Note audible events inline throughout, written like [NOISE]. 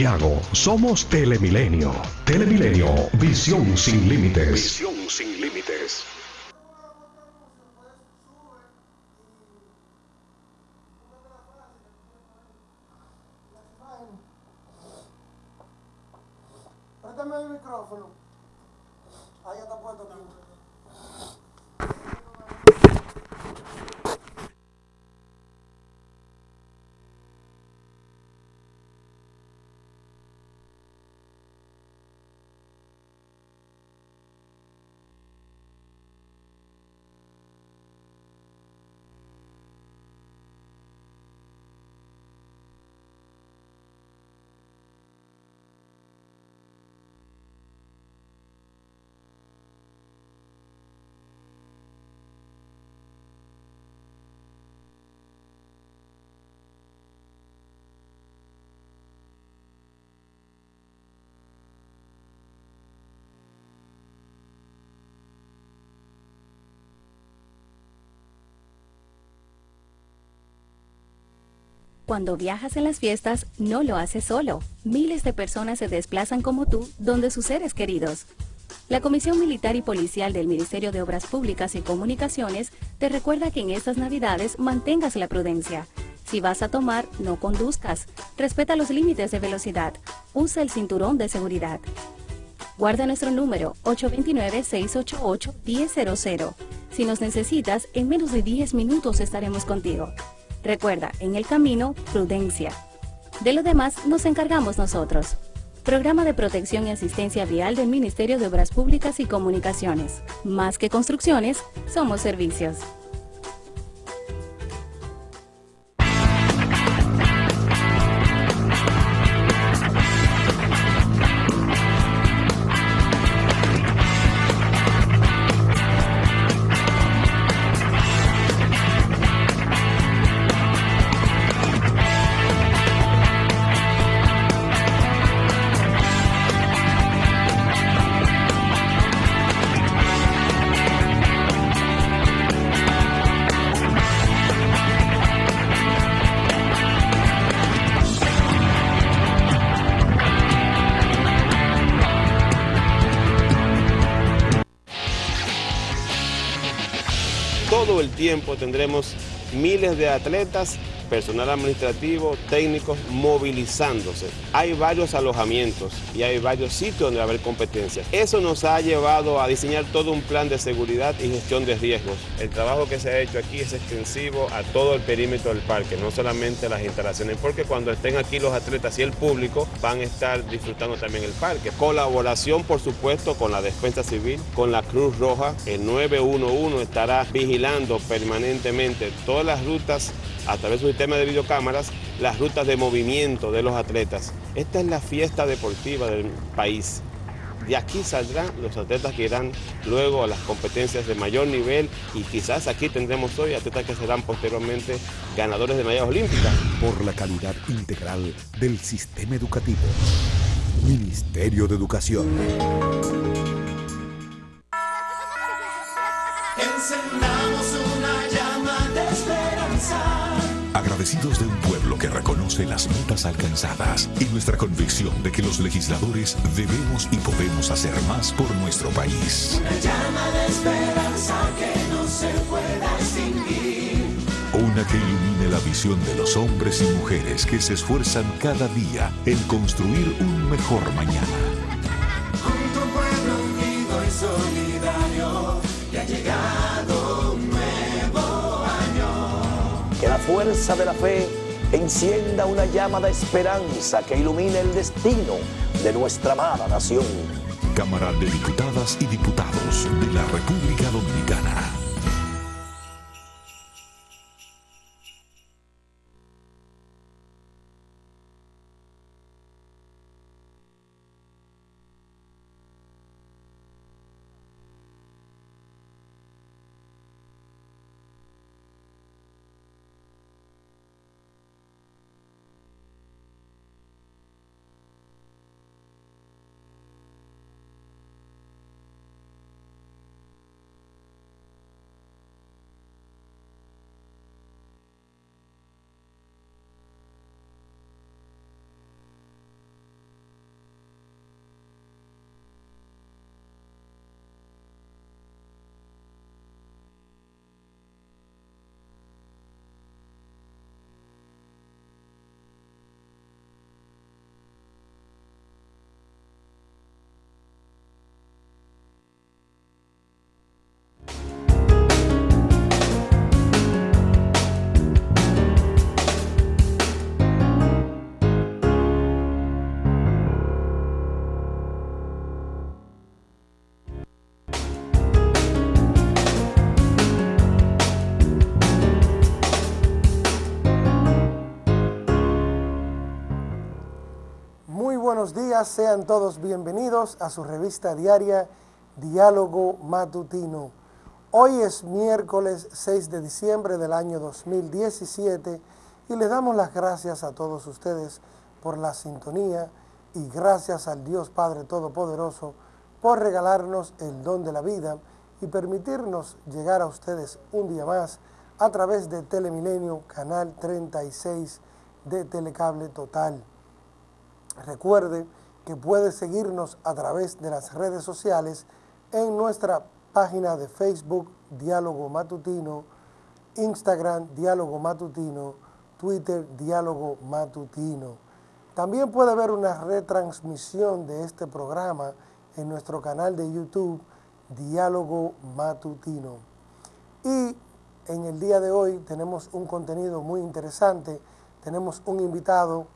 Santiago, somos Telemilenio. Telemilenio, visión sin. Visión sin límites. Cuando viajas en las fiestas, no lo haces solo. Miles de personas se desplazan como tú, donde sus seres queridos. La Comisión Militar y Policial del Ministerio de Obras Públicas y Comunicaciones te recuerda que en estas Navidades mantengas la prudencia. Si vas a tomar, no conduzcas. Respeta los límites de velocidad. Usa el cinturón de seguridad. Guarda nuestro número 829-688-1000. Si nos necesitas, en menos de 10 minutos estaremos contigo. Recuerda, en el camino, prudencia. De lo demás nos encargamos nosotros. Programa de Protección y Asistencia Vial del Ministerio de Obras Públicas y Comunicaciones. Más que construcciones, somos servicios. Tiempo tendremos miles de atletas, personal administrativo, técnicos movilizándose. Hay varios alojamientos y hay varios sitios donde va a haber competencias. Eso nos ha llevado a diseñar todo un plan de seguridad y gestión de riesgos. El trabajo que se ha hecho aquí es extensivo a todo el perímetro del parque, no solamente las instalaciones, porque cuando estén aquí los atletas y el público van a estar disfrutando también el parque. Colaboración, por supuesto, con la Defensa Civil, con la Cruz Roja, el 911 estará vigilando permanentemente todas las rutas a través de un sistema de videocámaras las rutas de movimiento de los atletas. Esta es la fiesta deportiva del país. De aquí saldrán los atletas que irán luego a las competencias de mayor nivel y quizás aquí tendremos hoy atletas que serán posteriormente ganadores de medallas olímpicas. Por la calidad integral del sistema educativo. Ministerio de Educación. Agradecidos de un pueblo que reconoce las metas alcanzadas y nuestra convicción de que los legisladores debemos y podemos hacer más por nuestro país. Una llama de esperanza que no se pueda extinguir. Una que ilumine la visión de los hombres y mujeres que se esfuerzan cada día en construir un mejor mañana. Fuerza de la fe encienda una llama de esperanza que ilumine el destino de nuestra amada nación. Cámara de Diputadas y Diputados de la República Dominicana. Buenos días, sean todos bienvenidos a su revista diaria Diálogo Matutino. Hoy es miércoles 6 de diciembre del año 2017 y les damos las gracias a todos ustedes por la sintonía y gracias al Dios Padre Todopoderoso por regalarnos el don de la vida y permitirnos llegar a ustedes un día más a través de Telemilenio, Canal 36 de Telecable Total. Recuerde que puede seguirnos a través de las redes sociales en nuestra página de Facebook Diálogo Matutino, Instagram Diálogo Matutino, Twitter Diálogo Matutino. También puede ver una retransmisión de este programa en nuestro canal de YouTube Diálogo Matutino. Y en el día de hoy tenemos un contenido muy interesante. Tenemos un invitado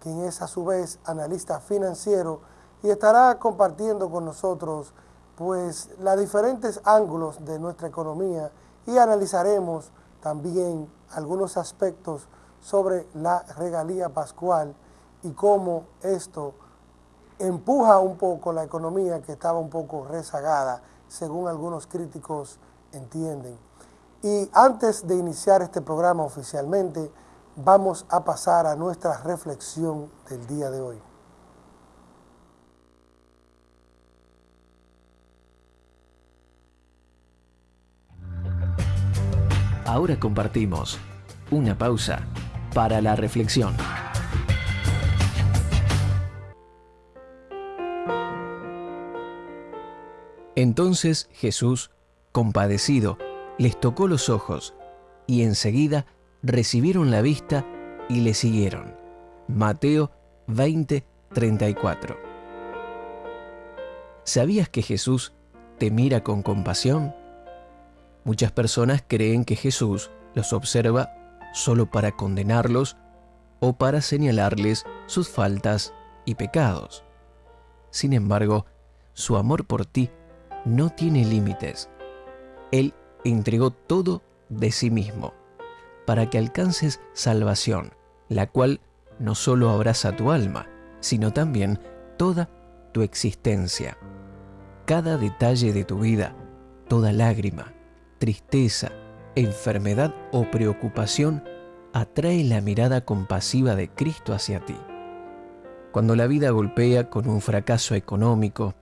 quien es a su vez analista financiero y estará compartiendo con nosotros pues los diferentes ángulos de nuestra economía y analizaremos también algunos aspectos sobre la regalía pascual y cómo esto empuja un poco la economía que estaba un poco rezagada, según algunos críticos entienden. Y antes de iniciar este programa oficialmente, vamos a pasar a nuestra reflexión del día de hoy. Ahora compartimos una pausa para la reflexión. Entonces Jesús, compadecido, les tocó los ojos y enseguida recibieron la vista y le siguieron. Mateo 20, 34. ¿Sabías que Jesús te mira con compasión? Muchas personas creen que Jesús los observa solo para condenarlos o para señalarles sus faltas y pecados. Sin embargo, su amor por ti no tiene límites. Él entregó todo de sí mismo para que alcances salvación, la cual no solo abraza tu alma, sino también toda tu existencia. Cada detalle de tu vida, toda lágrima, tristeza, enfermedad o preocupación atrae la mirada compasiva de Cristo hacia ti. Cuando la vida golpea con un fracaso económico,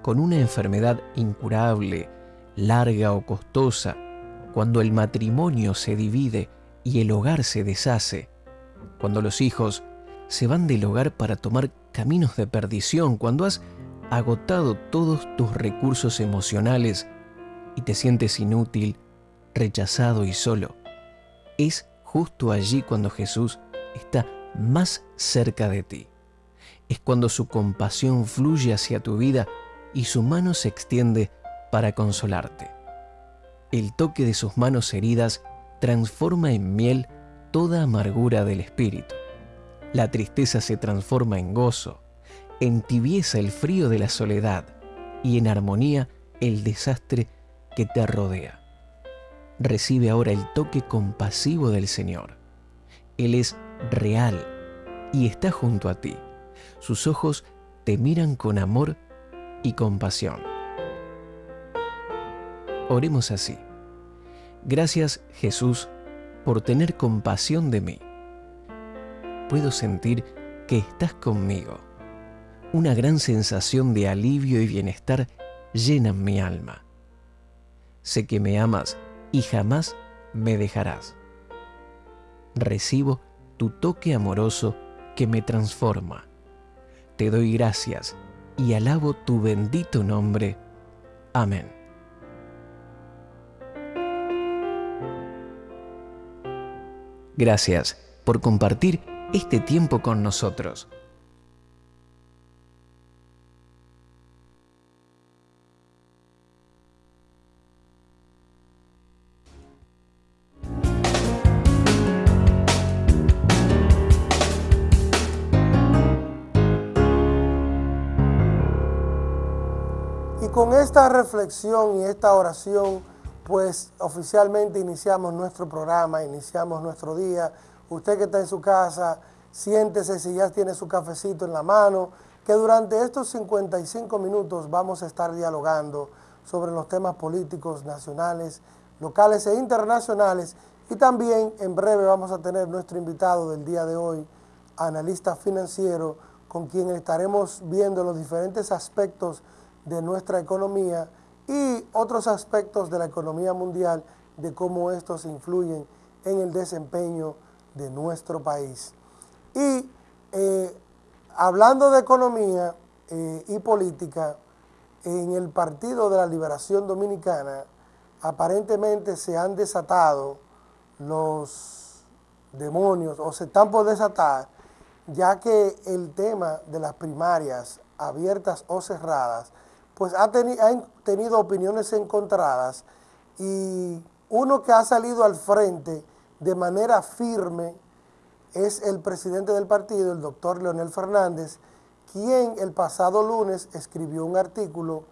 con una enfermedad incurable, larga o costosa, cuando el matrimonio se divide y el hogar se deshace, cuando los hijos se van del hogar para tomar caminos de perdición, cuando has agotado todos tus recursos emocionales y te sientes inútil, rechazado y solo, es justo allí cuando Jesús está más cerca de ti. Es cuando su compasión fluye hacia tu vida y su mano se extiende para consolarte. El toque de sus manos heridas transforma en miel toda amargura del espíritu. La tristeza se transforma en gozo, entibieza el frío de la soledad y en armonía el desastre que te rodea. Recibe ahora el toque compasivo del Señor. Él es real y está junto a ti. Sus ojos te miran con amor y compasión. Oremos así. Gracias Jesús por tener compasión de mí. Puedo sentir que estás conmigo. Una gran sensación de alivio y bienestar llena mi alma. Sé que me amas y jamás me dejarás. Recibo tu toque amoroso que me transforma. Te doy gracias y alabo tu bendito nombre. Amén. Gracias por compartir este tiempo con nosotros. con esta reflexión y esta oración, pues oficialmente iniciamos nuestro programa, iniciamos nuestro día. Usted que está en su casa, siéntese si ya tiene su cafecito en la mano, que durante estos 55 minutos vamos a estar dialogando sobre los temas políticos nacionales, locales e internacionales y también en breve vamos a tener nuestro invitado del día de hoy, analista financiero, con quien estaremos viendo los diferentes aspectos de nuestra economía y otros aspectos de la economía mundial, de cómo estos influyen en el desempeño de nuestro país. Y eh, hablando de economía eh, y política, en el Partido de la Liberación Dominicana aparentemente se han desatado los demonios o se están por desatar, ya que el tema de las primarias abiertas o cerradas, pues ha, han tenido opiniones encontradas y uno que ha salido al frente de manera firme es el presidente del partido, el doctor Leonel Fernández, quien el pasado lunes escribió un artículo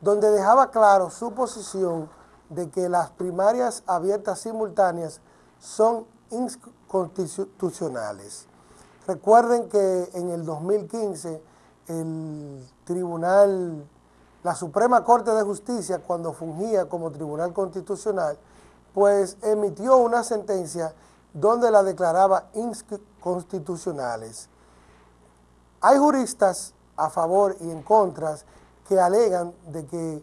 donde dejaba claro su posición de que las primarias abiertas simultáneas son inconstitucionales. Recuerden que en el 2015 el tribunal, la Suprema Corte de Justicia, cuando fungía como tribunal constitucional, pues emitió una sentencia donde la declaraba inconstitucionales. Hay juristas a favor y en contra que alegan de que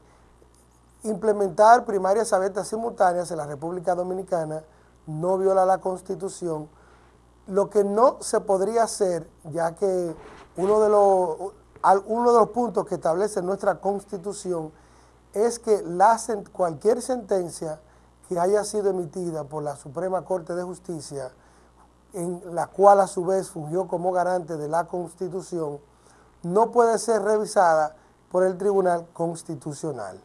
implementar primarias abiertas simultáneas en la República Dominicana no viola la Constitución. Lo que no se podría hacer, ya que uno de los, uno de los puntos que establece nuestra Constitución es que cualquier sentencia que haya sido emitida por la Suprema Corte de Justicia, en la cual a su vez fungió como garante de la Constitución, no puede ser revisada por el Tribunal Constitucional.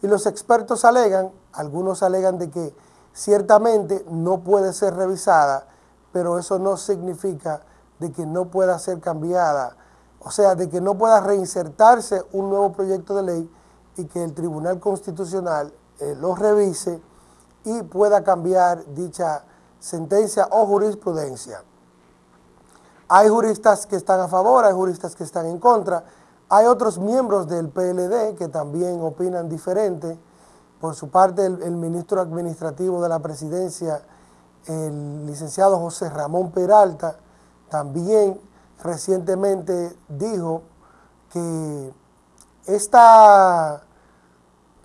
Y los expertos alegan, algunos alegan de que ciertamente no puede ser revisada, pero eso no significa de que no pueda ser cambiada, o sea, de que no pueda reinsertarse un nuevo proyecto de ley y que el Tribunal Constitucional eh, lo revise y pueda cambiar dicha sentencia o jurisprudencia. Hay juristas que están a favor, hay juristas que están en contra, hay otros miembros del PLD que también opinan diferente. Por su parte, el, ministro administrativo de la presidencia, el licenciado José Ramón Peralta, también recientemente dijo que esta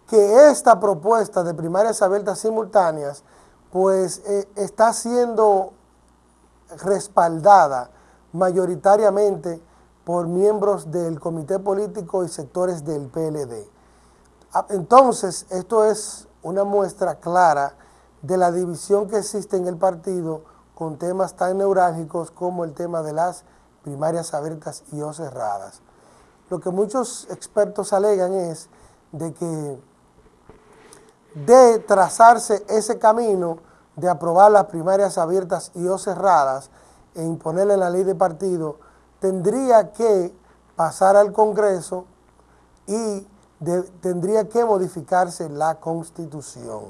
que esta propuesta de primarias abiertas simultáneas pues eh, está siendo respaldada mayoritariamente por miembros del comité político y sectores del PLD. Ah, entonces, esto es una muestra clara de la división que existe en el partido con temas tan neurálgicos como el tema de las primarias abiertas y o cerradas. Lo que muchos expertos alegan es de que de trazarse ese camino de aprobar las primarias abiertas y o cerradas e imponerle la ley de partido, tendría que pasar al Congreso y tendría que modificarse la Constitución.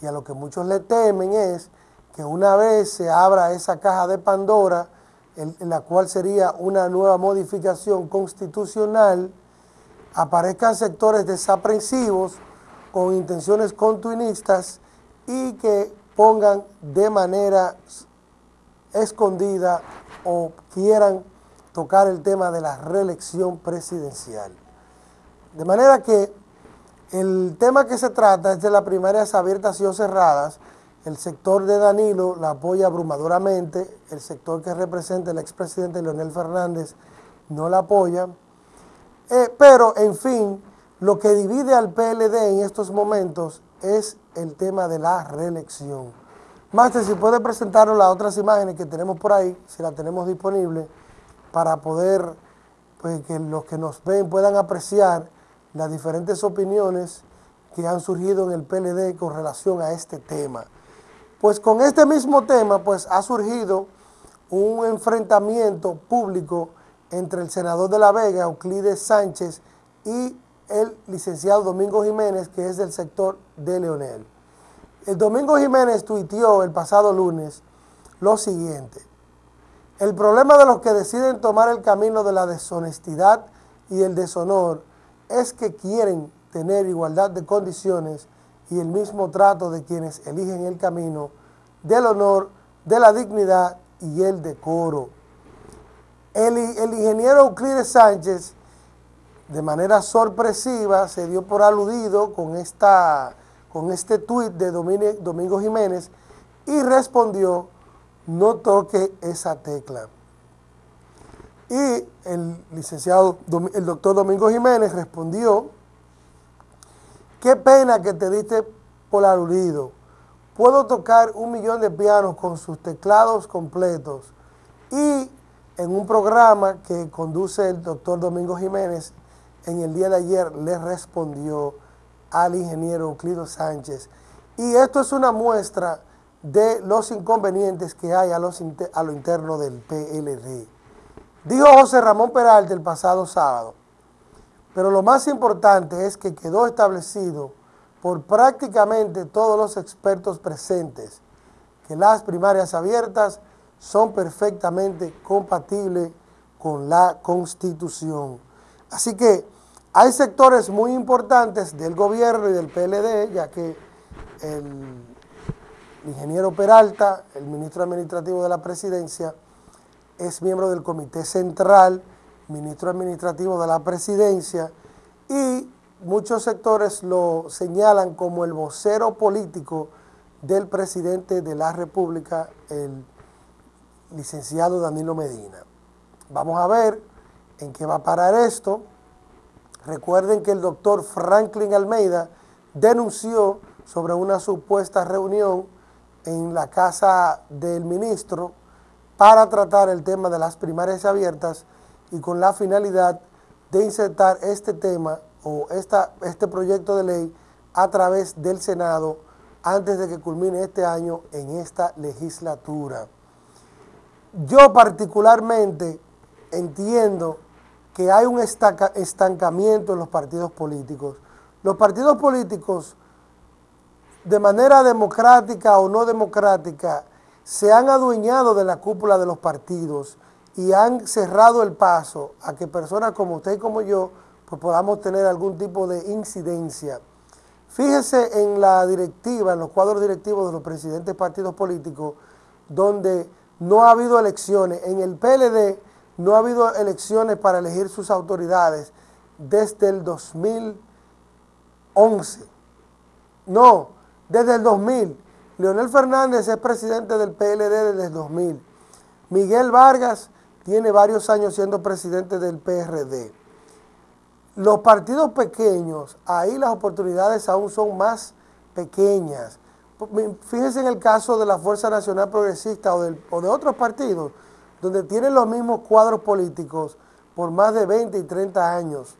Y a lo que muchos le temen es que una vez se abra esa caja de Pandora, en la cual sería una nueva modificación constitucional, aparezcan sectores desaprensivos con intenciones continuistas y que pongan de manera escondida o quieran tocar el tema de la reelección presidencial. De manera que el tema que se trata es de las primarias abiertas y o cerradas. El sector de Danilo la apoya abrumadoramente, el sector que representa el expresidente Leonel Fernández no la apoya. Eh, pero, en fin, lo que divide al PLD en estos momentos es el tema de la reelección. Máster, si puede presentarnos las otras imágenes que tenemos por ahí, si la tenemos disponible, para poder, pues que los que nos ven puedan apreciar las diferentes opiniones que han surgido en el PLD con relación a este tema. Pues con este mismo tema, pues ha surgido un enfrentamiento público entre el senador de La Vega, Euclides Sánchez, y el licenciado Domingo Jiménez, que es del sector de Leonel. El Domingo Jiménez tuiteó el pasado lunes lo siguiente. El problema de los que deciden tomar el camino de la deshonestidad y el deshonor es que quieren tener igualdad de condiciones y el mismo trato de quienes eligen el camino del honor, de la dignidad y el decoro. El, ingeniero Euclides Sánchez, de manera sorpresiva, se dio por aludido con, esta, con este tuit de Domingo Jiménez y respondió, no toque esa tecla. Y el licenciado, el doctor Domingo Jiménez respondió, qué pena que te diste por aludido. Puedo tocar un millón de pianos con sus teclados completos y en un programa que conduce el doctor Domingo Jiménez, en el día de ayer le respondió al ingeniero Euclido Sánchez. Y esto es una muestra de los inconvenientes que hay a, a lo interno del PLD. Dijo José Ramón Peralta el pasado sábado, pero lo más importante es que quedó establecido por prácticamente todos los expertos presentes que las primarias abiertas son perfectamente compatibles con la Constitución. Así que hay sectores muy importantes del gobierno y del PLD, ya que el ingeniero Peralta, el ministro administrativo de la presidencia, es miembro del comité central, ministro administrativo de la presidencia, y muchos sectores lo señalan como el vocero político del presidente de la República, el licenciado Danilo Medina. Vamos a ver en qué va a parar esto. Recuerden que el doctor Franklin Almeida denunció sobre una supuesta reunión en la casa del ministro para tratar el tema de las primarias abiertas y con la finalidad de insertar este tema o esta, este proyecto de ley a través del Senado antes de que culmine este año en esta legislatura. Yo particularmente entiendo que hay un estancamiento en los partidos políticos. Los partidos políticos, de manera democrática o no democrática, se han adueñado de la cúpula de los partidos y han cerrado el paso a que personas como usted y como yo pues podamos tener algún tipo de incidencia. Fíjese en la directiva, en los cuadros directivos de los presidentes partidos políticos, donde no ha habido elecciones. En el PLD no ha habido elecciones para elegir sus autoridades desde el 2011. No, desde el 2000. Leonel Fernández es presidente del PLD desde el 2000. Miguel Vargas tiene varios años siendo presidente del PRD. Los partidos pequeños, ahí las oportunidades aún son más pequeñas. Fíjense en el caso de la Fuerza Nacional Progresista o, de otros partidos, donde tienen los mismos cuadros políticos por más de 20 y 30 años.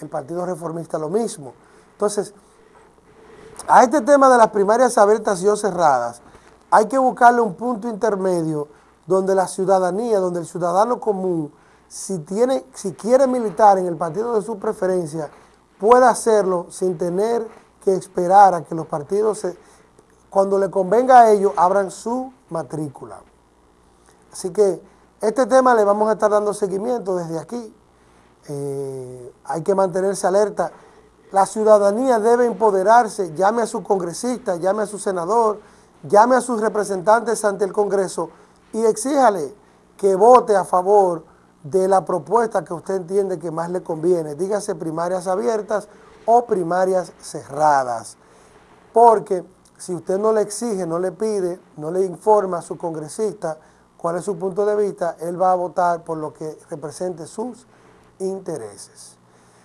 El Partido Reformista lo mismo. Entonces, a este tema de las primarias abiertas y o cerradas, hay que buscarle un punto intermedio donde la ciudadanía, donde el ciudadano común, si, tiene, si quiere militar en el partido de su preferencia, pueda hacerlo sin tener que esperar a que los partidos se, cuando le convenga a ellos, abran su matrícula. Así que este tema le vamos a estar dando seguimiento desde aquí. Eh, hay que mantenerse alerta. La ciudadanía debe empoderarse, llame a su congresista, llame a su senador, llame a sus representantes ante el Congreso y exíjale que vote a favor de la propuesta que usted entiende que más le conviene. Dígase primarias abiertas o primarias cerradas. Porque si usted no le exige, no le pide, no le informa a su congresista cuál es su punto de vista, él va a votar por lo que represente sus intereses.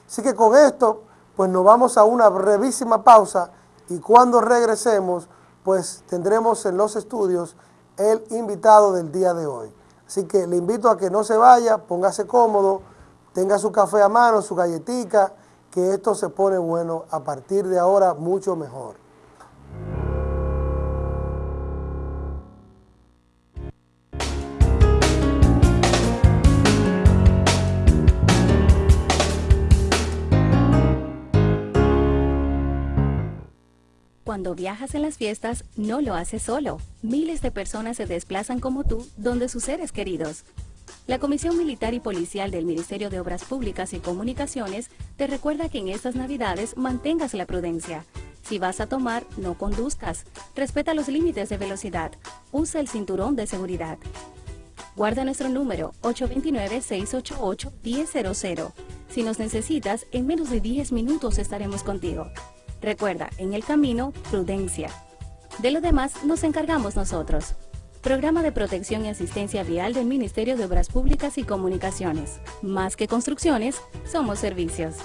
Así que con esto, pues nos vamos a una brevísima pausa y cuando regresemos, pues tendremos en los estudios el invitado del día de hoy. Así que le invito a que no se vaya, póngase cómodo, tenga su café a mano, su galletica, que esto se pone bueno a partir de ahora mucho mejor. Cuando viajas en las fiestas, no lo haces solo. Miles de personas se desplazan como tú donde sus seres queridos. La Comisión Militar y Policial del Ministerio de Obras Públicas y Comunicaciones te recuerda que en estas Navidades mantengas la prudencia. Si vas a tomar, no conduzcas. Respeta los límites de velocidad. Usa el cinturón de seguridad. Guarda nuestro número 829-688-1000. Si nos necesitas, en menos de 10 minutos estaremos contigo. Recuerda, en el camino, prudencia. De lo demás nos encargamos nosotros. Programa de Protección y Asistencia Vial del Ministerio de Obras Públicas y Comunicaciones. Más que construcciones, somos servicios.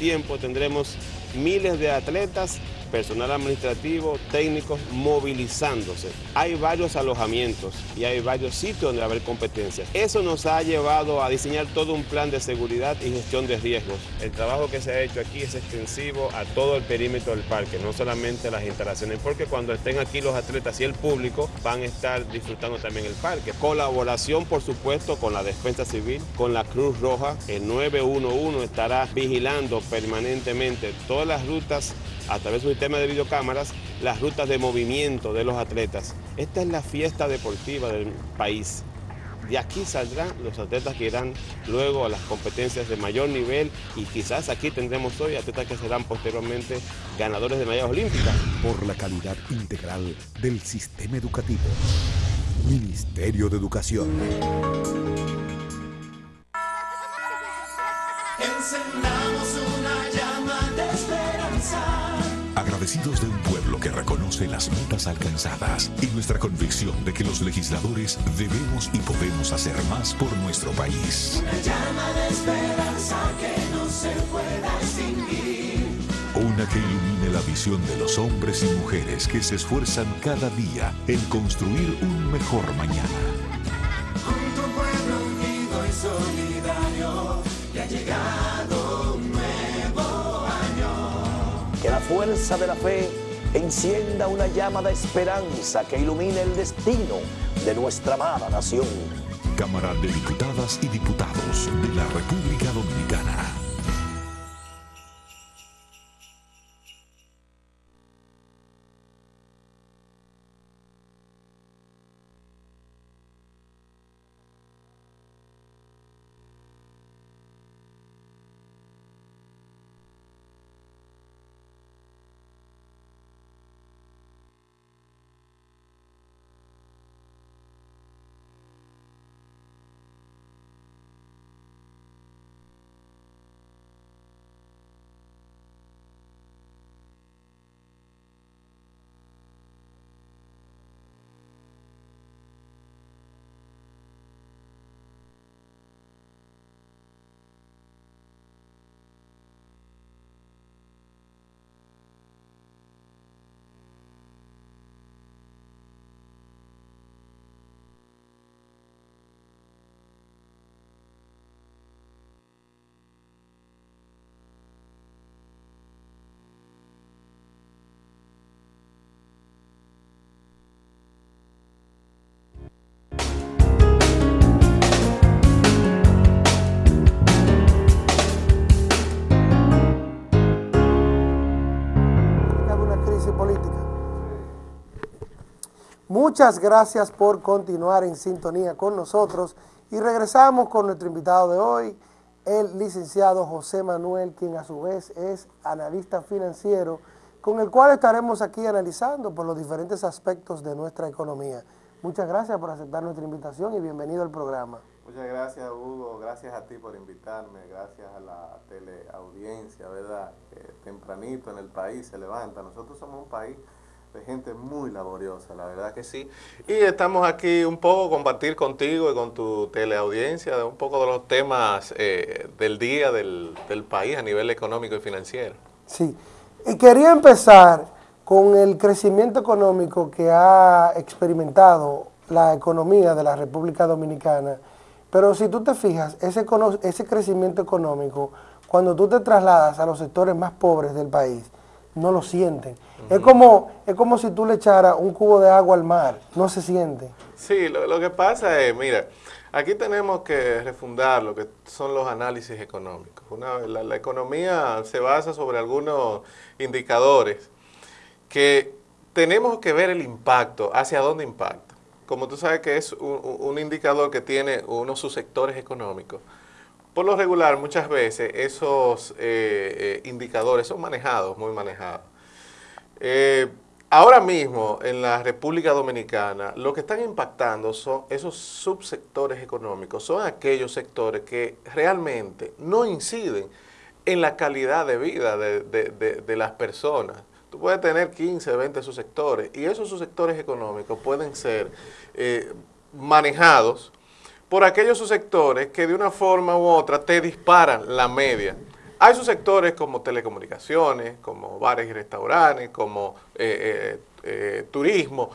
Tiempo tendremos miles de atletas, personal administrativo, técnicos movilizándose. Hay varios alojamientos y hay varios sitios donde va a haber competencias. Eso nos ha llevado a diseñar todo un plan de seguridad y gestión de riesgos. El trabajo que se ha hecho aquí es extensivo a todo el perímetro del parque, no solamente las instalaciones, porque cuando estén aquí los atletas y el público van a estar disfrutando también el parque. Colaboración, por supuesto, con la Defensa Civil, con la Cruz Roja. El 911 estará vigilando permanentemente todas las rutas a través de un sistema de videocámaras las rutas de movimiento de los atletas. Esta es la fiesta deportiva del país. De aquí saldrán los atletas que irán luego a las competencias de mayor nivel y quizás aquí tendremos hoy atletas que serán posteriormente ganadores de medallas olímpicas. Por la calidad integral del sistema educativo. Ministerio de Educación. Encendamos Agradecidos de un pueblo que reconoce las metas alcanzadas y nuestra convicción de que los legisladores debemos y podemos hacer más por nuestro país. Una llama de esperanza que no se pueda extinguir. Una que ilumine la visión de los hombres y mujeres que se esfuerzan cada día en construir un mejor mañana. Junto pueblo unido y solidario. Ya ha llegado La fuerza de la fe encienda una llama de esperanza que ilumine el destino de nuestra amada nación. Cámara de Diputadas y Diputados de la República Dominicana. Muchas gracias por continuar en sintonía con nosotros y regresamos con nuestro invitado de hoy, el licenciado José Manuel, quien a su vez es analista financiero, con el cual estaremos aquí analizando por los diferentes aspectos de nuestra economía. Muchas gracias por aceptar nuestra invitación y bienvenido al programa. Muchas gracias Hugo, gracias a ti por invitarme, gracias a la teleaudiencia, ¿verdad? Tempranito en el país se levanta. Nosotros somos un país de gente muy laboriosa, la verdad que sí. Y estamos aquí un poco compartir contigo y con tu teleaudiencia un poco de los temas eh, del día del, del país a nivel económico y financiero. Sí, y quería empezar con el crecimiento económico que ha experimentado la economía de la República Dominicana. Pero si tú te fijas, ese, ese crecimiento económico, cuando tú te trasladas a los sectores más pobres del país, no lo sienten. es, como, es como si tú le echaras un cubo de agua al mar, no se siente. Sí, lo, lo que pasa es, mira, aquí tenemos que refundar lo que son los análisis económicos. Una, la, la economía se basa sobre algunos indicadores que tenemos que ver el impacto, hacia dónde impacta. Como tú sabes que es un, un indicador que tiene unos subsectores económicos. Por lo regular, muchas veces esos eh, eh, indicadores son manejados, muy manejados. Eh, ahora mismo en la República Dominicana lo que están impactando son esos subsectores económicos, son aquellos sectores que realmente no inciden en la calidad de vida de, de- de- de las personas. Tú puedes tener 15, 20 subsectores y esos subsectores económicos pueden ser manejados por aquellos subsectores que de una forma u otra te disparan la media. Hay subsectores como telecomunicaciones, como bares y restaurantes, como eh, eh, eh, turismo,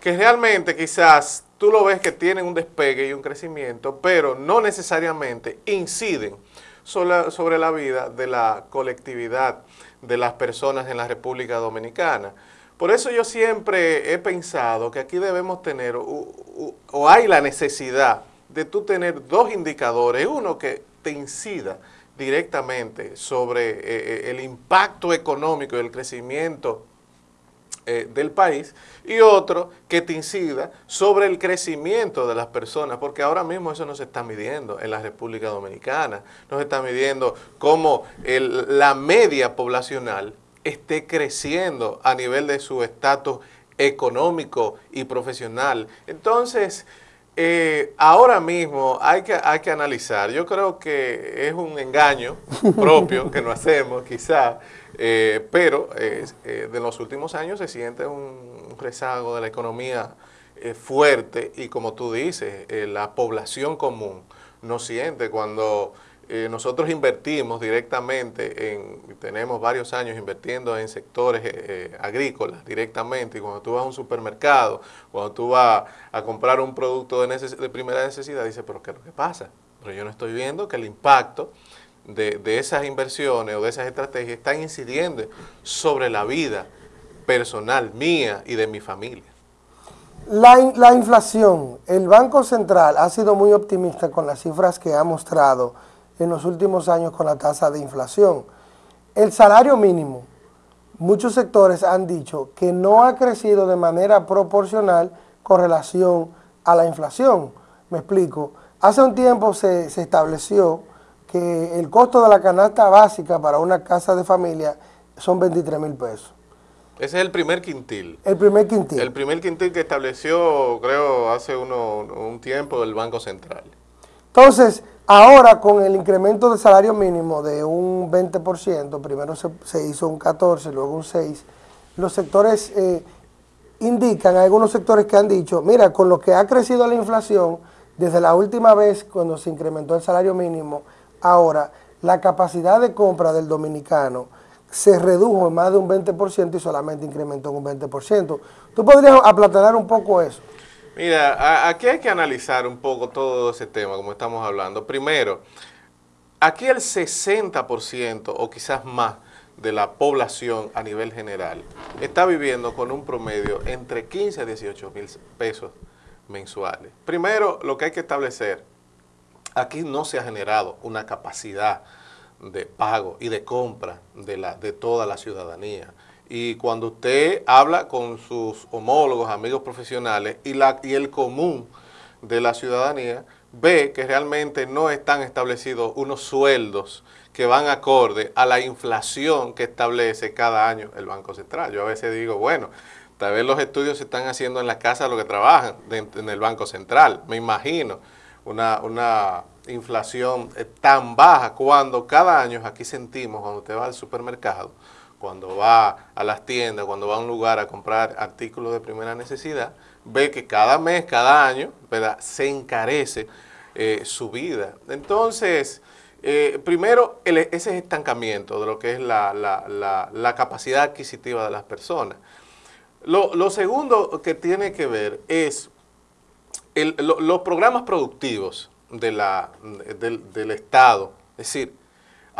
que realmente quizás tú lo ves que tienen un despegue y un crecimiento, pero no necesariamente inciden sobre, la vida de la colectividad de las personas en la República Dominicana. Por eso yo siempre he pensado que aquí debemos tener, o hay la necesidad de tú tener dos indicadores, uno que te incida directamente sobre eh, eh, el impacto económico y el crecimiento eh, del país y otro que te incida sobre el crecimiento de las personas, porque ahora mismo eso no se está midiendo en la República Dominicana, no se está midiendo cómo la media poblacional esté creciendo a nivel de su estatus económico y profesional. Entonces, eh, ahora mismo hay que, hay que analizar. Yo creo que es un engaño propio que no hacemos, quizá, eh, pero eh, de los últimos años se siente un rezago de la economía fuerte y como tú dices, la población común no siente cuando eh, nosotros invertimos directamente en, tenemos varios años invirtiendo en sectores eh, eh, agrícolas directamente, y cuando tú vas a un supermercado, cuando tú vas a comprar un producto de, primera necesidad, dices, pero ¿qué es lo que pasa? Pero yo no estoy viendo que el impacto de, esas inversiones o de esas estrategias están incidiendo sobre la vida personal mía y de mi familia. La inflación, el Banco Central ha sido muy optimista con las cifras que ha mostrado en los últimos años con la tasa de inflación. El salario mínimo, muchos sectores han dicho que no ha crecido de manera proporcional con relación a la inflación. Me explico. Hace un tiempo se, se estableció que el costo de la canasta básica para una casa de familia son 23 mil pesos. Ese es el primer quintil. El primer quintil. El primer quintil que estableció, creo, hace uno, un tiempo el Banco Central. Entonces, ahora con el incremento del salario mínimo de un 20%, primero se, hizo un 14, luego un 6, los sectores eh, indican, hay algunos sectores que han dicho, mira, con lo que ha crecido la inflación, desde la última vez cuando se incrementó el salario mínimo, ahora la capacidad de compra del dominicano se redujo en más de un 20% y solamente incrementó en un 20%. ¿Tú podrías aplatanar un poco eso? Mira, aquí hay que analizar un poco todo ese tema, como estamos hablando. Primero, aquí el 60% o quizás más de la población a nivel general está viviendo con un promedio entre 15 a 18 mil pesos mensuales. Primero, lo que hay que establecer, aquí no se ha generado una capacidad de pago y de compra de, la, de toda la ciudadanía. Y cuando usted habla con sus homólogos, amigos profesionales y, la, y el común de la ciudadanía, ve que realmente no están establecidos unos sueldos que van acorde a la inflación que establece cada año el Banco Central. Yo a veces digo, bueno, tal vez los estudios se están haciendo en la casa de los que trabajan, en el Banco Central, me imagino, una, una inflación eh, tan baja cuando cada año aquí sentimos, cuando usted va al supermercado, cuando va a las tiendas, cuando va a un lugar a comprar artículos de primera necesidad, ve que cada mes, cada año, se encarece eh, su vida. Entonces, eh, primero, el- ese estancamiento de lo que es la, capacidad adquisitiva de las personas. Lo, segundo que tiene que ver es los programas productivos del Estado. Es decir,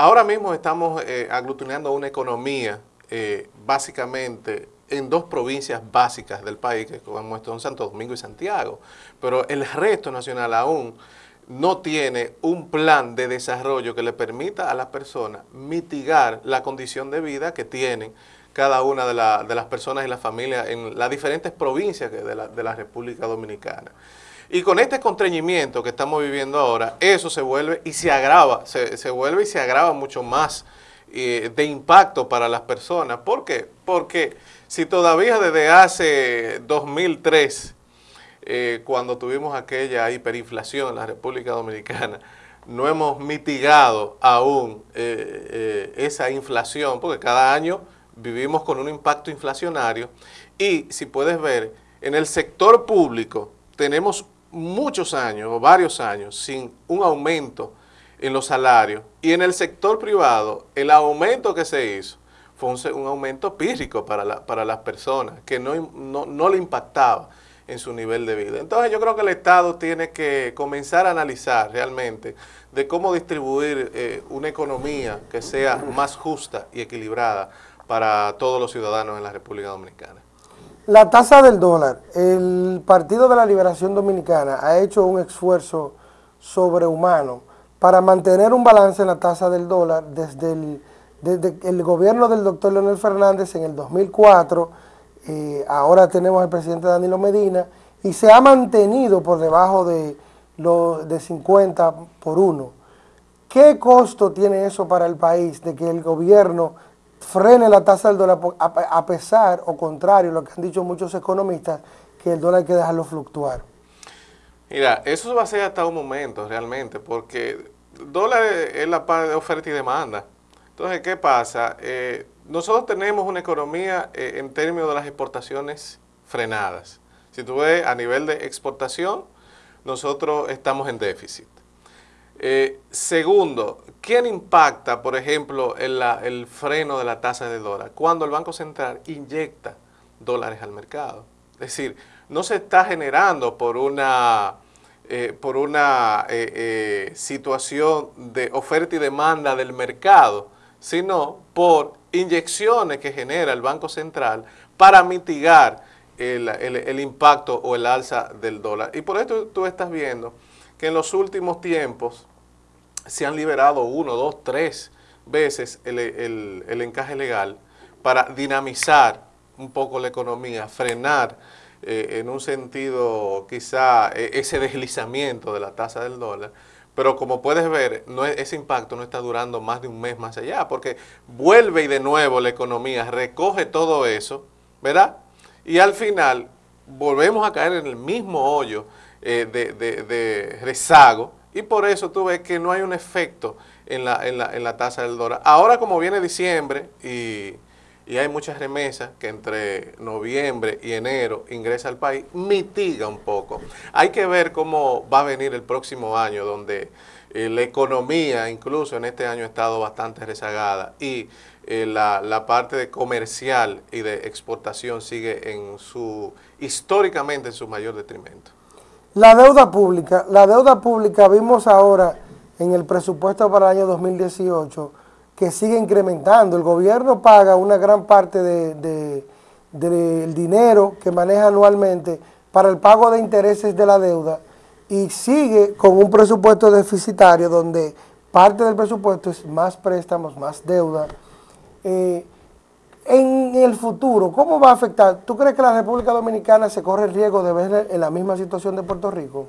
ahora mismo estamos eh, aglutinando una economía eh, básicamente en dos provincias básicas del país, que son Santo Domingo y Santiago, pero el resto nacional aún no tiene un plan de desarrollo que le permita a las personas mitigar la condición de vida que tienen cada una de, la- de las personas y las familias en las diferentes provincias de la, de la República Dominicana. Y con este constreñimiento que estamos viviendo ahora, eso se vuelve y se agrava, se, se vuelve y se agrava mucho más eh, de impacto para las personas. ¿Por qué? Porque si todavía desde hace 2003, eh, cuando tuvimos aquella hiperinflación en la República Dominicana, no hemos mitigado aún eh, esa inflación, porque cada año vivimos con un impacto inflacionario y si puedes ver, en el sector público tenemos muchos años o varios años sin un aumento en los salarios y en el sector privado el aumento que se hizo fue un, aumento pírrico para, para las personas que no, no, no le impactaba en su nivel de vida. Entonces yo creo que el Estado tiene que comenzar a analizar realmente de cómo distribuir eh, una economía que sea más justa y equilibrada para todos los ciudadanos en la República Dominicana. La tasa del dólar. El Partido de la Liberación Dominicana ha hecho un esfuerzo sobrehumano para mantener un balance en la tasa del dólar desde el, gobierno del doctor Leonel Fernández en el 2004. eh, ahora tenemos al presidente Danilo Medina y se ha mantenido por debajo de, lo, de 50 por uno. ¿Qué costo tiene eso para el país de que el gobierno frene la tasa del dólar a, a pesar o contrario, lo que han dicho muchos economistas, que el dólar hay que dejarlo fluctuar? Mira, eso va a ser hasta un momento realmente, porque dólar es la parte de oferta y demanda. Entonces, ¿qué pasa? Eh, nosotros tenemos una economía eh, en términos de las exportaciones frenadas. Si tú ves a nivel de exportación, nosotros estamos en déficit. Eh, segundo, ¿quién impacta, por ejemplo, el freno de la tasa de dólar? Cuando el Banco Central inyecta dólares al mercado. Es decir, no se está generando por una, eh, por una eh, situación de oferta y demanda del mercado, sino por inyecciones que genera el Banco Central para mitigar el, el- el impacto o el alza del dólar. Y por esto tú estás viendo que en los últimos tiempos se han liberado uno, dos, tres veces el, el- el encaje legal para dinamizar un poco la economía, frenar eh, en un sentido quizá eh, ese deslizamiento de la tasa del dólar. Pero como puedes ver, ese impacto no está durando más de un mes más allá, porque vuelve y de nuevo la economía recoge todo eso, ¿verdad? Y al final volvemos a caer en el mismo hoyo eh, de, de- de rezago y por eso tú ves que no hay un efecto en la, en la, en la tasa del dólar. Ahora como viene diciembre y, y hay muchas remesas que entre noviembre y enero ingresa al país, mitiga un poco. Hay que ver cómo va a venir el próximo año donde eh, la economía incluso en este año ha estado bastante rezagada y eh, la, la parte de comercial y de exportación sigue en su históricamente en su mayor detrimento. La deuda pública, la deuda pública vimos ahora en el presupuesto para el año 2018 que sigue incrementando. El gobierno paga una gran parte de- de- del dinero que maneja anualmente para el pago de intereses de la deuda y sigue con un presupuesto deficitario donde parte del presupuesto es más préstamos, más deuda. Eh, en el futuro, ¿cómo va a afectar? ¿Tú crees que la República Dominicana se corre el riesgo de ver en la misma situación de Puerto Rico?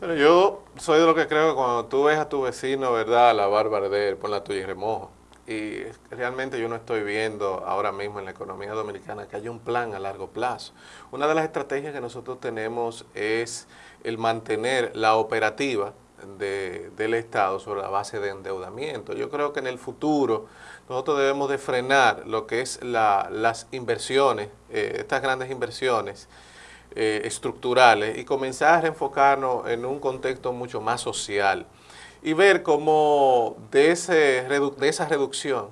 Pero yo soy de lo que creo que cuando tú ves a tu vecino, ¿verdad? La barba arder, pon la tuya y remojo. Y realmente yo no estoy viendo ahora mismo en la economía dominicana que haya un plan a largo plazo. Una de las estrategias que nosotros tenemos es el mantener la operativa de- del Estado sobre la base de endeudamiento. Yo creo que en el futuro nosotros debemos de frenar lo que es la- las inversiones, eh, estas grandes inversiones eh, estructurales y comenzar a reenfocarnos en un contexto mucho más social y ver cómo de, esa reducción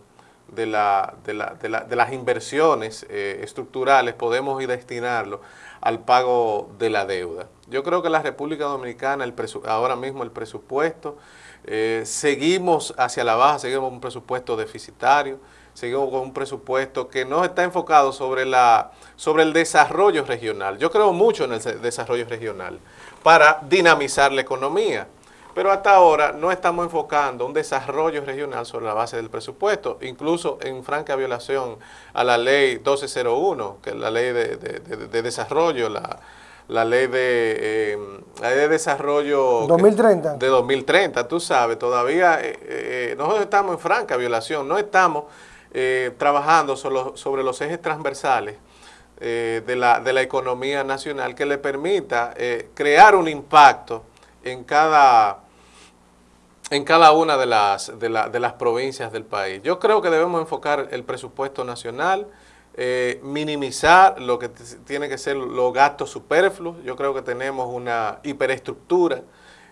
de las inversiones eh, estructurales podemos ir destinarlo al pago de la deuda. Yo creo que la República Dominicana, el ahora mismo el presupuesto, eh, seguimos hacia la baja, seguimos con un presupuesto deficitario, seguimos con un presupuesto que no está enfocado sobre, la, sobre el desarrollo regional. Yo creo mucho en el desarrollo regional para dinamizar la economía. Pero hasta ahora no estamos enfocando un desarrollo regional sobre la base del presupuesto, incluso en franca violación a la ley 1201, que es la ley de- de desarrollo, la, la ley de, eh, la ley de desarrollo... que- 2030. de 2030, tú sabes, todavía eh, eh, nosotros estamos en franca violación, no estamos trabajando solo- sobre los ejes transversales de, la, de la economía nacional que le permita crear un impacto en cada, en cada una de las, de, la- de las provincias del país. Yo creo que debemos enfocar el presupuesto nacional, eh, minimizar lo que tiene que ser los gastos superfluos. Yo creo que tenemos una hiperestructura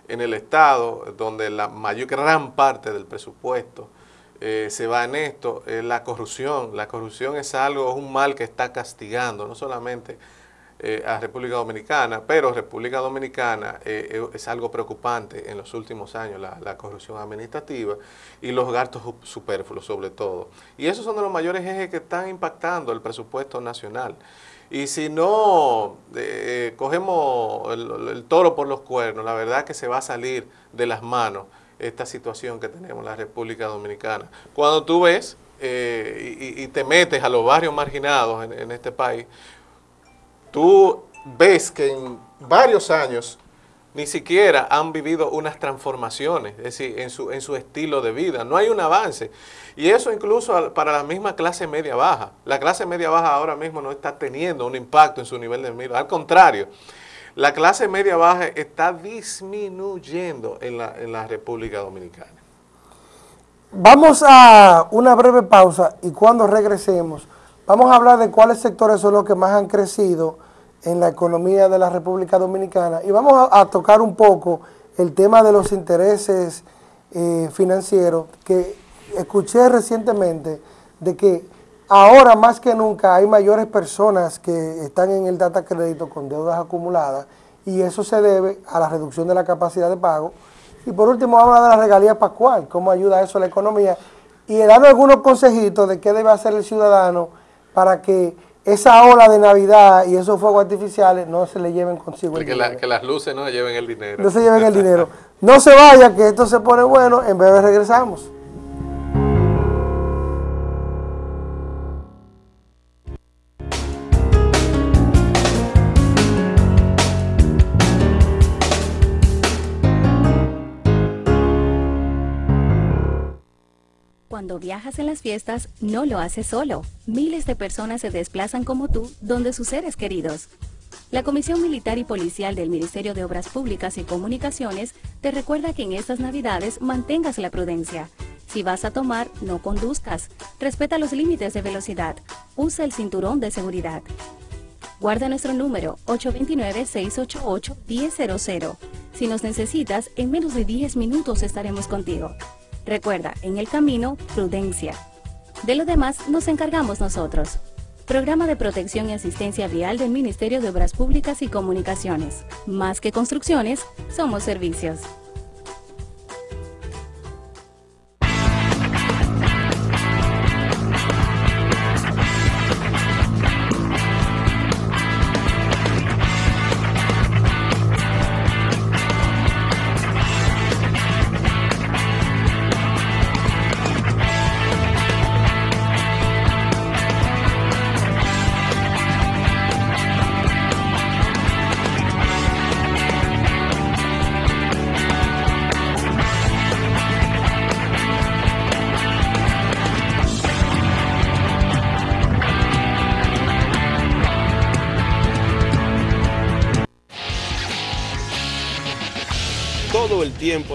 en el Estado, donde la mayor gran parte del presupuesto eh, se va en esto, la corrupción. La corrupción es algo, es un mal que está castigando, no solamente eh, a República Dominicana, pero República Dominicana eh, eh, es algo preocupante en los últimos años, la, corrupción administrativa y los gastos su- superfluos sobre todo. Y esos son de los mayores ejes que están impactando el presupuesto nacional. Y si no cogemos el, toro por los cuernos, la verdad que se va a salir de las manos esta situación que tenemos en la República Dominicana. Cuando tú ves y, te metes a los barrios marginados en este país, tú ves que en varios años ni siquiera han vivido unas transformaciones, es decir, en su, en su estilo de vida. No hay un avance. Y eso incluso para la misma clase media baja. La clase media baja ahora mismo no está teniendo un impacto en su nivel de vida. Al contrario, la clase media baja está disminuyendo en la, en la República Dominicana. Vamos a una breve pausa y cuando regresemos vamos a hablar de cuáles sectores son los que más han crecido en la economía de la República Dominicana. Y vamos a, tocar un poco el tema de los intereses eh, financieros que escuché recientemente de que ahora más que nunca hay mayores personas que están en el data crédito con deudas acumuladas y eso se debe a la reducción de la capacidad de pago. Y por último, vamos a hablar de la regalía pascual, cómo ayuda eso a la economía. Y darnos algunos consejitos de qué debe hacer el ciudadano para que esa ola de Navidad y esos fuegos artificiales no se le lleven consigo el Que, dinero. la- que las luces no lleven el dinero. No se lleven el [LAUGHS] dinero. No se vaya, que esto se pone bueno, en breve regresamos. Cuando viajas en las fiestas, no lo haces solo. Miles de personas se desplazan como tú donde sus seres queridos. La Comisión Militar y Policial del Ministerio de Obras Públicas y Comunicaciones te recuerda que en estas Navidades mantengas la prudencia. Si vas a tomar, no conduzcas. Respeta los límites de velocidad. Usa el cinturón de seguridad. Guarda nuestro número 829-688-1000. Si nos necesitas, en menos de 10 minutos estaremos contigo. Recuerda, en el camino, prudencia. De lo demás nos encargamos nosotros. Programa de Protección y Asistencia Vial del Ministerio de Obras Públicas y Comunicaciones. Más que construcciones, somos servicios.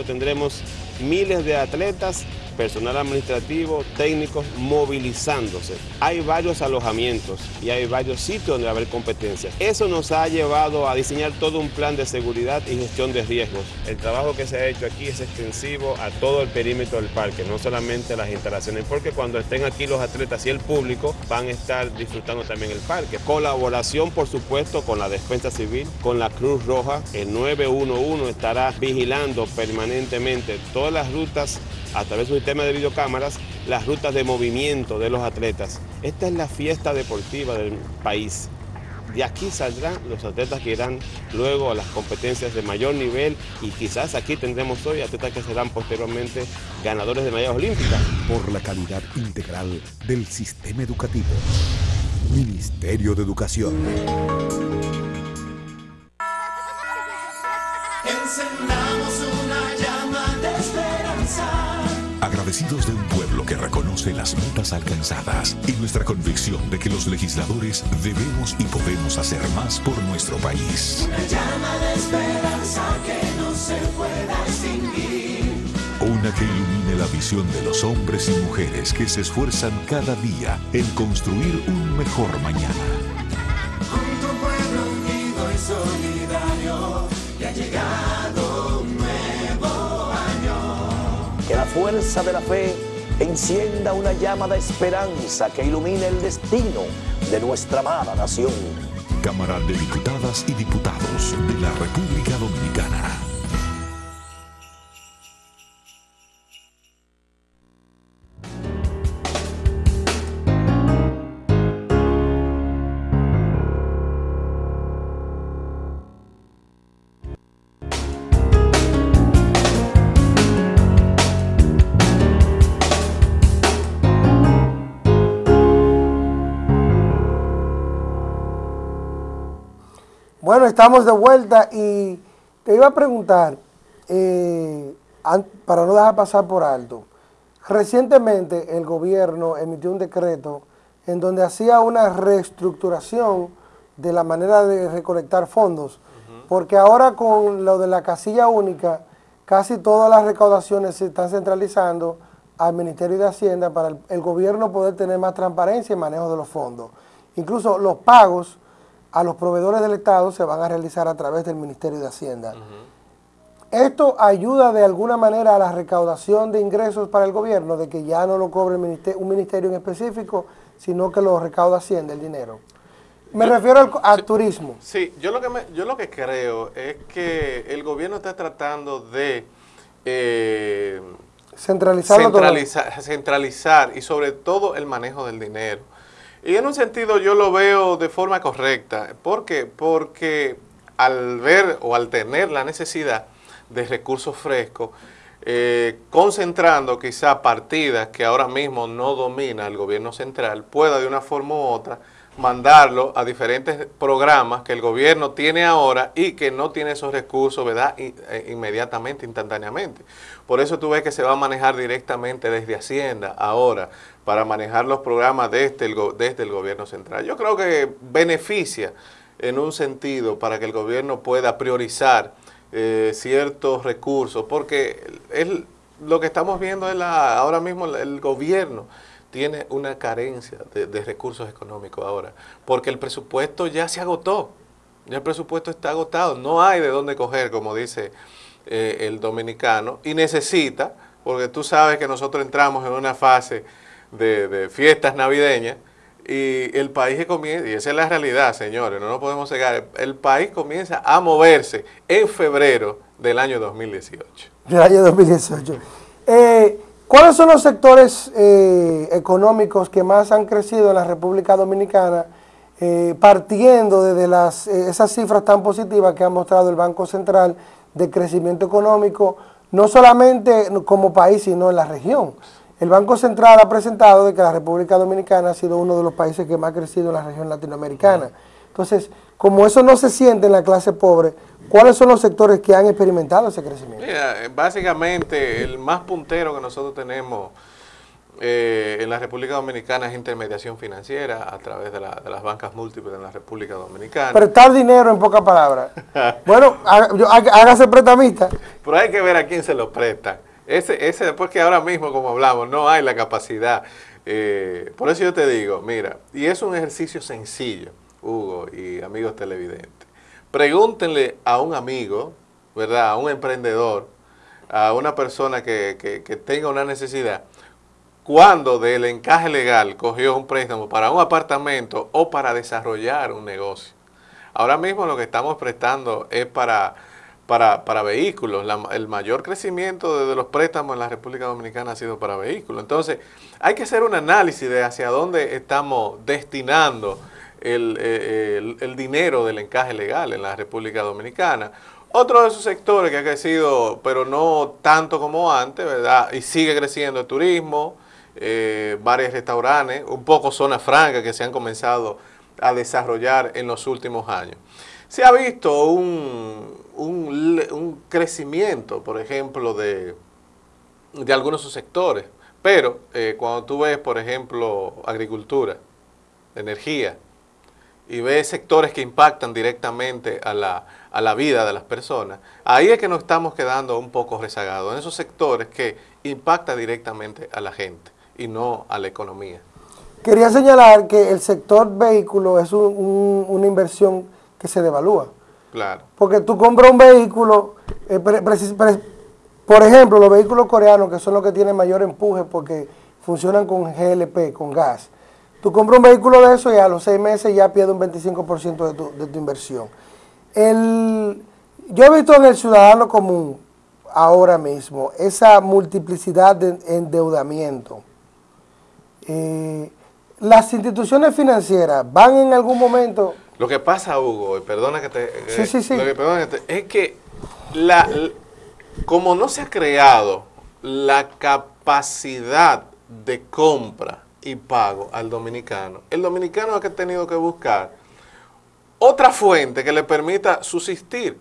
Tendremos miles de atletas personal administrativo, técnicos movilizándose. Hay varios alojamientos y hay varios sitios donde va a haber competencia. Eso nos ha llevado a diseñar todo un plan de seguridad y gestión de riesgos. El trabajo que se ha hecho aquí es extensivo a todo el perímetro del parque, no solamente las instalaciones, porque cuando estén aquí los atletas y el público van a estar disfrutando también el parque. Colaboración, por supuesto, con la Defensa Civil, con la Cruz Roja. El 911 estará vigilando permanentemente todas las rutas a través de un sistema de videocámaras las rutas de movimiento de los atletas. Esta es la fiesta deportiva del país. De aquí saldrán los atletas que irán luego a las competencias de mayor nivel y quizás aquí tendremos hoy atletas que serán posteriormente ganadores de medallas olímpicas. Por la calidad integral del sistema educativo. Ministerio de Educación. Agradecidos de un pueblo que reconoce las metas alcanzadas y nuestra convicción de que los legisladores debemos y podemos hacer más por nuestro país. Una llama de esperanza que no se pueda extinguir. Una que ilumine la visión de los hombres y mujeres que se esfuerzan cada día en construir un mejor mañana. Junto un pueblo unido y solidario. Fuerza de la fe encienda una llama de esperanza que ilumine el destino de nuestra amada nación. Cámara de Diputadas y Diputados de la República Dominicana. Bueno, estamos de vuelta y te iba a preguntar, eh, para no dejar pasar por alto, recientemente el gobierno emitió un decreto en donde hacía una reestructuración de la manera de recolectar fondos, porque ahora con lo de la casilla única, casi todas las recaudaciones se están centralizando al Ministerio de Hacienda para el, el gobierno poder tener más transparencia y manejo de los fondos. Incluso los pagos a los proveedores del Estado se van a realizar a través del Ministerio de Hacienda. ¿Esto ayuda de alguna manera a la recaudación de ingresos para el gobierno, de que ya no lo cobre el un ministerio en específico, sino que lo recauda Hacienda el dinero? Me refiero al, al turismo. Sí, yo lo que me- yo lo que creo es que el gobierno está tratando de eh, Centralizarlo todo. centralizar, centralizar y sobre todo el manejo del dinero. Y en un sentido yo lo veo de forma correcta. ¿Por qué? Porque al ver o al tener la necesidad de recursos frescos, eh, concentrando quizá partidas que ahora mismo no domina el gobierno central, pueda de una forma u otra mandarlo a diferentes programas que el gobierno tiene ahora y que no tiene esos recursos, ¿verdad? Eh, inmediatamente, instantáneamente. Por eso tú ves que se va a manejar directamente desde Hacienda ahora para manejar los programas desde el, go- desde el gobierno central. Yo creo que beneficia en un sentido para que el gobierno pueda priorizar eh, ciertos recursos, porque el- lo que estamos viendo es la, ahora mismo el, el gobierno tiene una carencia de, de recursos económicos ahora, porque el presupuesto ya se agotó, ya el presupuesto está agotado, no hay de dónde coger, como dice eh, el dominicano, y necesita, porque tú sabes que nosotros entramos en una fase de, fiestas navideñas, y el país comienza, y esa es la realidad, señores, no nos podemos cegar, el país comienza a moverse en febrero del año 2018. del año 2018. Eh, ¿Cuáles son los sectores eh, económicos que más han crecido en la República Dominicana, eh, partiendo desde las, eh, esas cifras tan positivas que ha mostrado el Banco Central de crecimiento económico, no solamente como país, sino en la región? El Banco Central ha presentado de que la República Dominicana ha sido uno de los países que más ha crecido en la región latinoamericana. Entonces, como eso no se siente en la clase pobre, ¿cuáles son los sectores que han experimentado ese crecimiento? Mira, básicamente el más puntero que nosotros tenemos eh, en la República Dominicana es intermediación financiera a través de, la- de las bancas múltiples en la República Dominicana. Prestar dinero en pocas palabras. [LAUGHS] bueno, hágase prestamista. Pero hay que ver a quién se lo presta. Ese, ese, porque ahora mismo, como hablamos, no hay la capacidad. Eh, por eso yo te digo, mira, y es un ejercicio sencillo, Hugo y amigos televidentes. Pregúntenle a un amigo, ¿verdad? A un emprendedor, a una persona que, que- que tenga una necesidad, cuando del encaje legal cogió un préstamo para un apartamento o para desarrollar un negocio. Ahora mismo lo que estamos prestando es para, para, para vehículos. El mayor crecimiento de, los préstamos en la República Dominicana ha sido para vehículos. Entonces, hay que hacer un análisis de hacia dónde estamos destinando el, eh, el- el dinero del encaje legal en la República Dominicana. Otro de esos sectores que ha crecido, pero no tanto como antes, ¿verdad? Y sigue creciendo el turismo, eh, bares, restaurantes, un poco zonas francas que se han comenzado a desarrollar en los últimos años. Se ha visto un, un un crecimiento, por ejemplo, de, de algunos subsectores, pero eh, cuando tú ves, por ejemplo, agricultura, energía, y ves sectores que impactan directamente a la, a la vida de las personas, ahí es que nos estamos quedando un poco rezagados, en esos sectores que impactan directamente a la gente y no a la economía. Quería señalar que el sector vehículo es un- una inversión que se devalúa. Porque tú compras un vehículo, eh, por ejemplo, los vehículos coreanos, que son los que tienen mayor empuje porque funcionan con GLP, con gas. Tú compras un vehículo de eso y a los seis meses ya pierde un 25% de tu, de tu inversión. El, yo he visto en el ciudadano común ahora mismo esa multiplicidad de endeudamiento. Eh, las instituciones financieras van en algún momento Lo que pasa, Hugo, y perdona que te... eh, Sí, sí, sí. Lo que, perdona que te- es que la, como no se ha creado la capacidad de compra y pago al dominicano, el dominicano es que ha tenido que buscar otra fuente que le permita subsistir.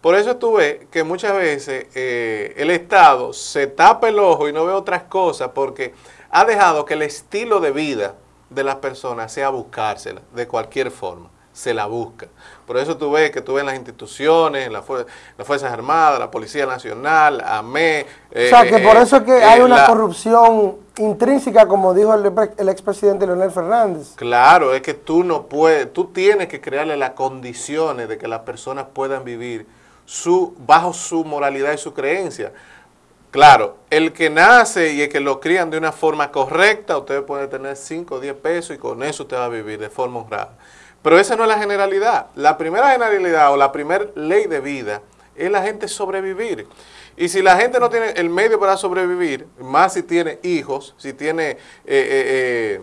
Por eso tú ves que muchas veces eh, el Estado se tapa el ojo y no ve otras cosas porque ha dejado que el estilo de vida de las personas sea buscársela de cualquier forma. Se la busca. Por eso tú ves que tú ves las instituciones, en la fuer- las Fuerzas Armadas, la Policía Nacional, AME. O sea, que por eso es que hay una Eh, la- corrupción intrínseca, como dijo el, el expresidente Leonel Fernández. Claro, es que tú no puedes, tú tienes que crearle las condiciones de que las personas puedan vivir su, bajo su moralidad y su creencia. Claro, el que nace y el que lo crían de una forma correcta, usted puede tener 5 o 10 pesos y con eso usted va a vivir de forma honrada. Pero esa no es la generalidad. La primera generalidad o la primera ley de vida es la gente sobrevivir. Y si la gente no tiene el medio para sobrevivir, más si tiene hijos, si tiene eh, eh,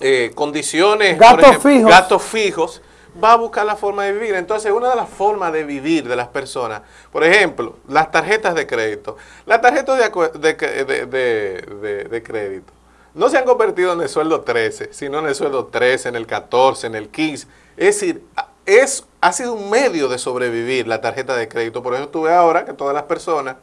eh, condiciones, Gastos fijos. gastos fijos, va a buscar la forma de vivir. Entonces, una de las formas de vivir de las personas, por ejemplo, las tarjetas de crédito. Las tarjetas de- de- de- de crédito no se han convertido en el sueldo 13, sino en el sueldo 13, en el 14, en el 15. Es decir, es, ha sido un medio de sobrevivir la tarjeta de crédito. Por eso tú ves ahora que todas las personas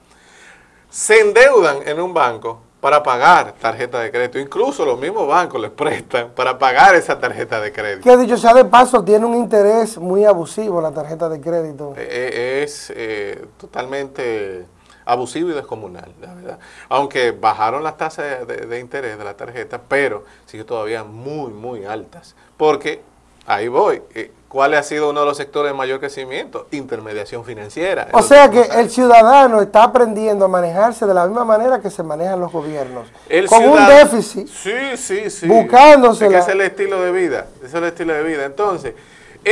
se endeudan en un banco para pagar tarjeta de crédito. Incluso los mismos bancos les prestan para pagar esa tarjeta de crédito. Que dicho sea de paso, tiene un interés muy abusivo la tarjeta de crédito. Eh, es eh, totalmente abusivo y descomunal, la verdad. Aunque bajaron las tasas de, de interés de la tarjeta, pero sigue todavía muy, muy altas. Porque, ahí voy, eh, ¿cuál ha sido uno de los sectores de mayor crecimiento? Intermediación financiera. O sea que el ciudadano está aprendiendo a manejarse de la misma manera que se manejan los gobiernos. El con un déficit. Sí, sí, sí. Buscándosela. Es que es el estilo de vida. ese Es el estilo de vida. Entonces,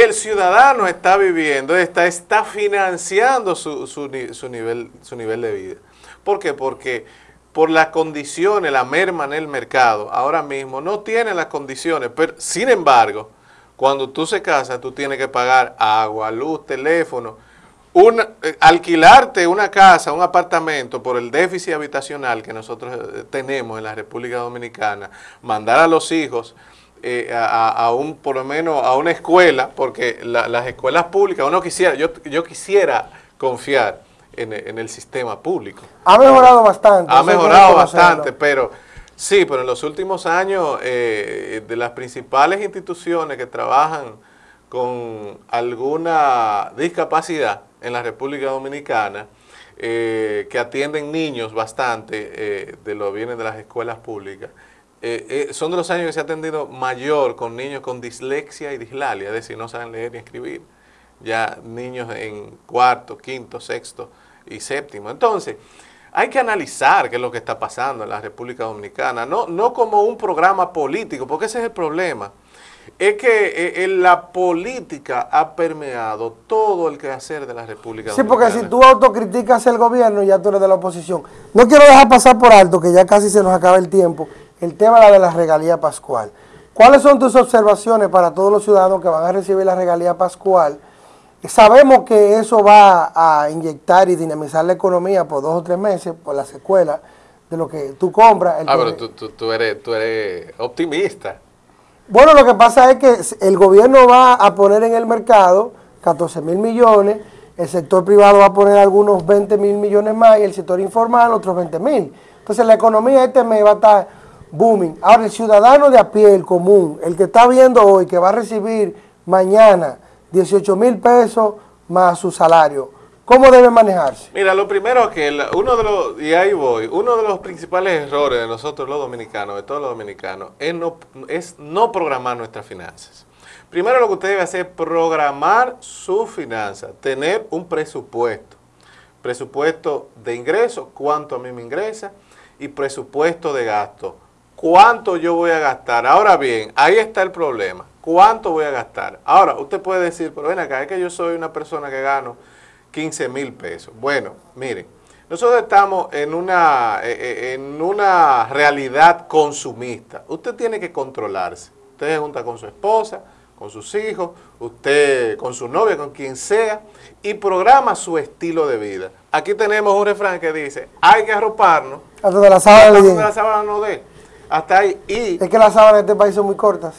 el ciudadano está viviendo, está, está financiando su, su ni- su nivel, su nivel de vida. ¿Por qué? Porque por las condiciones, la merma en el mercado, ahora mismo no tiene las condiciones. Pero, sin embargo, cuando tú se casas, tú tienes que pagar agua, luz, teléfono. Una- eh, alquilarte una casa, un apartamento por el déficit habitacional que nosotros eh, tenemos en la República Dominicana, mandar a los hijos eh, a, un, por lo menos a una escuela, porque la- las escuelas públicas, uno quisiera, yo, yo quisiera confiar en, el- en el sistema público. Ha mejorado bastante. Ha mejorado bastante, pero Sí, pero en los últimos años, eh, de las principales instituciones que trabajan con alguna discapacidad en la República Dominicana, eh, que atienden niños bastante, de lo vienen de las escuelas públicas, eh, son de los años que se ha atendido mayor con niños con dislexia y dislalia, es decir, no saben leer ni escribir, ya niños en cuarto, quinto, sexto y séptimo. Entonces, hay que analizar qué es lo que está pasando en la República Dominicana, no, no como un programa político, porque ese es el problema es que eh, la política ha permeado todo el quehacer de la República Sí, porque si tú autocriticas el gobierno, ya tú eres de la oposición. No quiero dejar pasar por alto, que ya casi se nos acaba el tiempo, el tema de la regalía pascual. ¿Cuáles son tus observaciones para todos los ciudadanos que van a recibir la regalía pascual? Sabemos que eso va a inyectar y dinamizar la economía por dos o tres meses, por la secuela de lo que tú compras. ah, pero tú, tú, eres, tú eres optimista. Bueno, lo que pasa es que el gobierno va a poner en el mercado 14 mil millones, el sector privado va a poner algunos 20 mil millones más y el sector informal otros 20 mil. Entonces la economía este mes va a estar booming. Ahora el ciudadano de a pie, el común, el que está viendo hoy que va a recibir mañana 18 mil pesos más su salario, ¿Cómo debe manejarse? Mira, lo primero que uno de los, y ahí voy, uno de los principales errores de nosotros los dominicanos, de todos los dominicanos, es no, es no programar nuestras finanzas. Primero lo que usted debe hacer es programar su finanza, tener un presupuesto. Presupuesto de ingreso, cuánto a mí me ingresa, y presupuesto de gasto, cuánto yo voy a gastar. Ahora bien, ahí está el problema, cuánto voy a gastar. Ahora, usted puede decir, pero ven acá, es que yo soy una persona que gano 15 mil pesos. Bueno, miren, nosotros estamos en una, eh, eh, en una realidad consumista. Usted tiene que controlarse. Usted se junta con su esposa, con sus hijos, usted con su novia, con quien sea, y programa su estilo de vida. Aquí tenemos un refrán que dice, hay que arroparnos. Hasta de la sábana, hasta de la sábana no dé. Hasta ahí. Y, es que las sábanas en este país son muy cortas.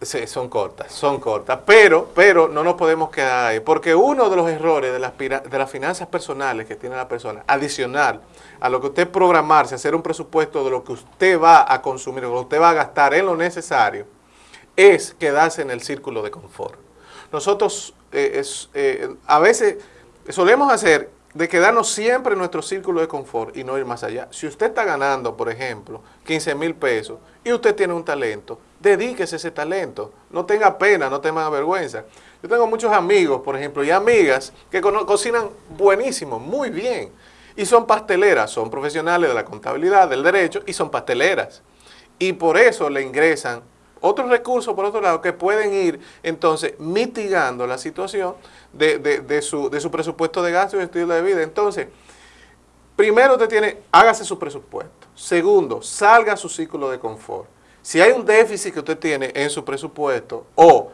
Sí, son cortas, son cortas, pero, pero no nos podemos quedar ahí, porque uno de los errores de las, de las finanzas personales que tiene la persona, adicional a lo que usted programarse, hacer un presupuesto de lo que usted va a consumir, lo que usted va a gastar en lo necesario, es quedarse en el círculo de confort. Nosotros eh, eh, a veces solemos hacer de quedarnos siempre en nuestro círculo de confort y no ir más allá. Si usted está ganando, por ejemplo, 15 mil pesos y usted tiene un talento, dedíquese ese talento. No tenga pena, no tenga vergüenza. Yo tengo muchos amigos, por ejemplo, y amigas que cocinan buenísimo, muy bien. Y son pasteleras, son profesionales de la contabilidad, del derecho, y son pasteleras. Y por eso le ingresan otros recursos, por otro lado, que pueden ir entonces mitigando la situación de, su, de su presupuesto de gasto y estilo de vida. Entonces, primero usted tiene, hágase su presupuesto. Segundo, salga a su ciclo de confort. Si hay un déficit que usted tiene en su presupuesto, o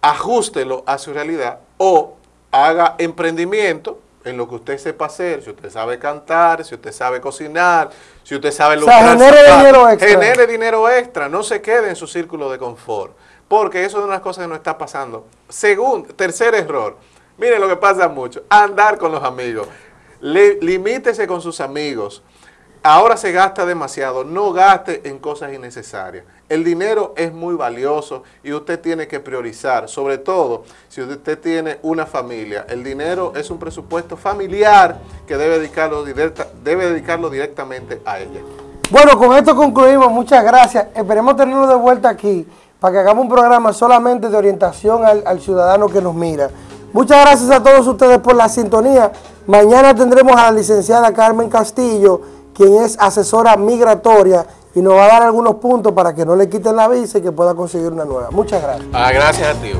ajustelo a su realidad, o haga emprendimiento en lo que usted sepa hacer, si usted sabe cantar, si usted sabe cocinar, si usted sabe o sea, genere dinero extra. Genere dinero extra, no se quede en su círculo de confort, porque eso es una de las cosas que nos está pasando. Segundo, tercer error, mire lo que pasa mucho, andar con los amigos. limítese con sus amigos, ahora se gasta demasiado, no gaste en cosas innecesarias. El dinero es muy valioso y usted tiene que priorizar, sobre todo si usted tiene una familia. El dinero es un presupuesto familiar que debe dedicarlo, debe dedicarlo directamente a ella. Bueno, con esto concluimos. Muchas gracias. Esperemos tenerlo de vuelta aquí para que hagamos un programa solamente de orientación al, al ciudadano que nos mira. Muchas gracias a todos ustedes por la sintonía. Mañana tendremos a la licenciada Carmen Castillo quien es asesora migratoria y nos va a dar algunos puntos para que no le quiten la visa y que pueda conseguir una nueva. Muchas gracias. Ah, gracias a ti.